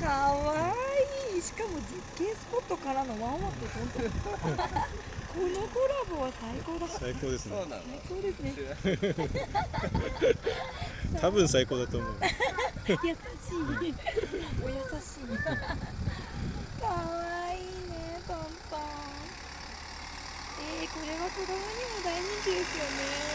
かわいい。しかも絶景スポットからのワンワンとトントンこのコラボは最高だ最高ですね。そう最高ですね。多分最高だと思う優しい。お優しい。かわいいねトントン。えー、これは子供にも大人気ですよね。